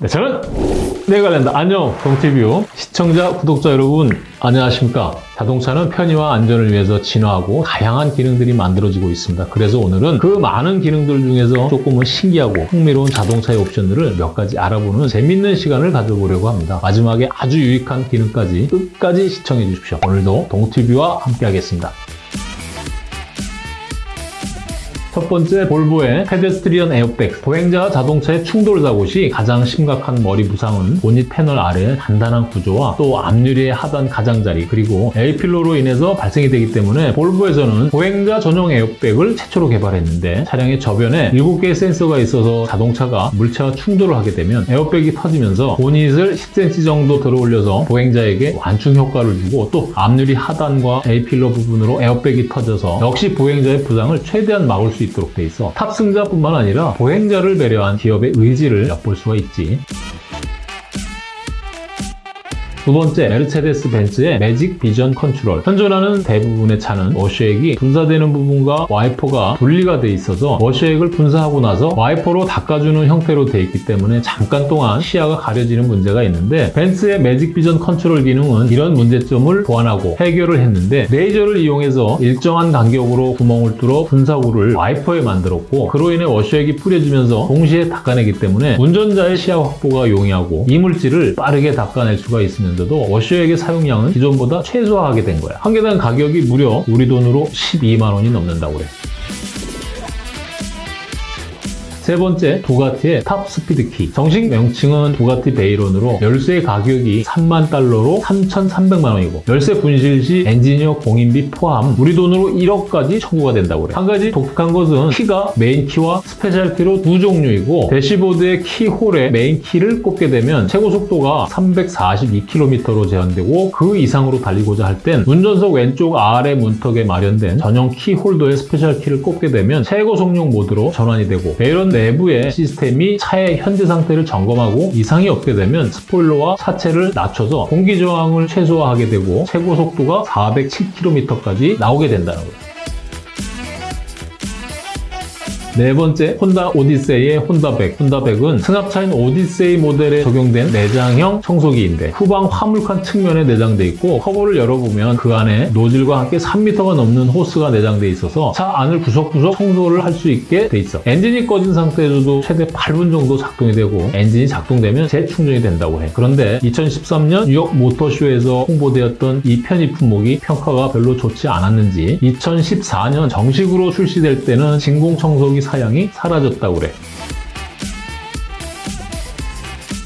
네, 저는 내관련다 안녕 동티뷰 시청자 구독자 여러분 안녕하십니까? 자동차는 편의와 안전을 위해서 진화하고 다양한 기능들이 만들어지고 있습니다. 그래서 오늘은 그 많은 기능들 중에서 조금은 신기하고 흥미로운 자동차의 옵션들을 몇 가지 알아보는 재밌는 시간을 가져보려고 합니다. 마지막에 아주 유익한 기능까지 끝까지 시청해 주십시오. 오늘도 동티뷰와 함께 하겠습니다 첫 번째 볼보의 pedestrian 에어백. 보행자와 자동차의 충돌 사고 시 가장 심각한 머리 부상은 보닛 패널 아래 단단한 구조와 또 앞유리의 하단 가장자리 그리고 A필러로 인해서 발생이 되기 때문에 볼보에서는 보행자 전용 에어백을 최초로 개발했는데 차량의 전면에 7개의 센서가 있어서 자동차가 물체와 충돌을 하게 되면 에어백이 터지면서 보닛을 10cm 정도 들어 올려서 보행자에게 완충 효과를 주고 또 앞유리 하단과 A pillar 부분으로 에어백이 터져서 역시 보행자의 부상을 최대한 막을 수 있 도록 돼 있어 탑승자뿐만 아니라 보행자를 배려한 기업의 의지를 엿볼 수가 있지. 두 번째, 메르세데스 벤츠의 Magic Vision Control. 현존하는 대부분의 차는 워셔액이 분사되는 부분과 와이퍼가 분리가 돼 있어서 워셔액을 분사하고 나서 와이퍼로 닦아주는 형태로 돼 있기 때문에 잠깐 동안 시야가 가려지는 문제가 있는데 벤츠의 Magic Vision Control 기능은 이런 문제점을 보완하고 해결을 했는데 레이저를 이용해서 일정한 간격으로 구멍을 뚫어 분사구를 와이퍼에 만들었고 그로 인해 워셔액이 뿌려지면서 동시에 닦아내기 때문에 운전자의 시야 확보가 용이하고 이물질을 빠르게 닦아낼 수가 있으 있는데도 워셔액의 사용량은 기존보다 최소화하게 된 거야. 한 개당 가격이 무려 우리 돈으로 12만 원이 넘는다고 그래. 세 번째, 부가티의 top speed key. 정식 명칭은 부가티 베이론으로 열쇠 가격이 3만 달러로 3,300만 원이고 열쇠 분실 시 엔지니어 공임비 포함 우리 돈으로 1억까지 청구가 된다고 그래. 한 가지 독특한 것은 키가 메인 키와 special 키로 두 종류이고 대시보드의 keyhole에 main 키를 꼽게 되면 최고 속도가 342km로 제한되고 그 이상으로 달리고자 할 땐 운전석 왼쪽 아래 문턱에 마련된 전용 키홀더의 special 키를 꼽게 되면 최고 속력 모드로 전환이 되고 베이론 내부의 시스템이 차의 현재 상태를 점검하고 이상이 없게 되면 스포일러와 차체를 낮춰서 공기 저항을 최소화하게 되고 최고 속도가 407km까지 나오게 된다는 거예요. 네 번째, 혼다 오디세이의 HondaVAC. HondaVAC은 승합차인 오디세이 모델에 적용된 내장형 청소기인데 후방 화물칸 측면에 내장돼 있고 커버를 열어보면 그 안에 노즐과 함께 3m가 넘는 호스가 내장돼 있어서 차 안을 구석구석 청소를 할 수 있게 돼 있어. 엔진이 꺼진 상태에서도 최대 8분 정도 작동이 되고 엔진이 작동되면 재충전이 된다고 해. 그런데 2013년 뉴욕 모터쇼에서 홍보되었던 이 편의 품목이 평가가 별로 좋지 않았는지 2014년 정식으로 출시될 때는 진공 청소기 사양이 사라졌다고 그래.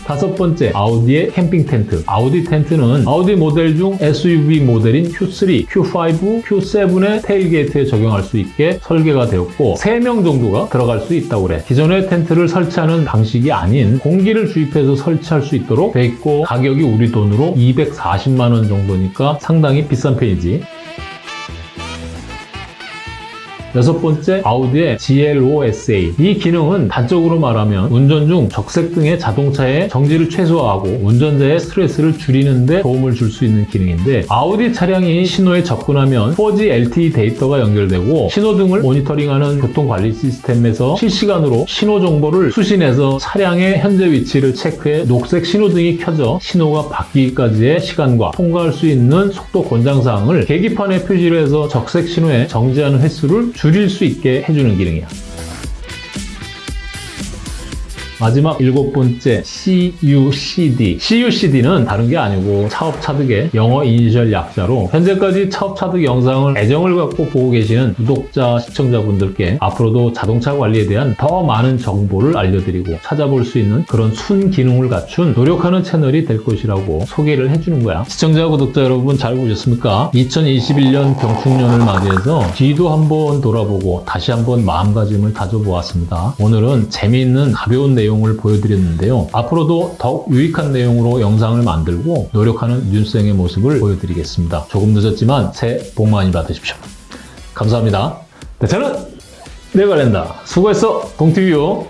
다섯 번째, 아우디의 캠핑 텐트. 아우디 텐트는 아우디 모델 중 SUV 모델인 Q3, Q5, Q7의 tailgate에 적용할 수 있게 설계가 되었고 3명 정도가 들어갈 수 있다고 그래. 기존의 텐트를 설치하는 방식이 아닌 공기를 주입해서 설치할 수 있도록 돼 있고 가격이 우리 돈으로 240만 원 정도니까 상당히 비싼 편이지. 여섯 번째, 아우디의 GLOSA. 이 기능은 단적으로 말하면 운전 중 적색 등의 자동차의 정지를 최소화하고 운전자의 스트레스를 줄이는 데 도움을 줄 수 있는 기능인데 아우디 차량이 신호에 접근하면 4G LTE 데이터가 연결되고 신호등을 모니터링하는 교통관리 시스템에서 실시간으로 신호 정보를 수신해서 차량의 현재 위치를 체크해 녹색 신호등이 켜져 신호가 바뀌기까지의 시간과 통과할 수 있는 속도 권장사항을 계기판에 표시를 해서 적색 신호에 정지하는 횟수를 줄일 수 있게 해주는 기능이야. 마지막 일곱 번째 CUCD. CUCD는 다른 게 아니고 차업차득의 영어 이니셜 약자로 현재까지 차업차득 영상을 애정을 갖고 보고 계시는 구독자, 시청자분들께 앞으로도 자동차 관리에 대한 더 많은 정보를 알려드리고 찾아볼 수 있는 그런 순 기능을 갖춘 노력하는 채널이 될 것이라고 소개를 해주는 거야. 시청자, 구독자 여러분 잘 보셨습니까? 2021년 경축년을 맞이해서 뒤도 한번 돌아보고 다시 한번 마음가짐을 다져보았습니다. 오늘은 재미있는 가벼운 내용 내용을 보여드렸는데요. 앞으로도 더욱 유익한 내용으로 영상을 만들고 노력하는 윤생의 모습을 보여드리겠습니다. 조금 늦었지만 새해 복 많이 받으십시오. 감사합니다. 네, 저는 내관련다 수고했어 동티뷰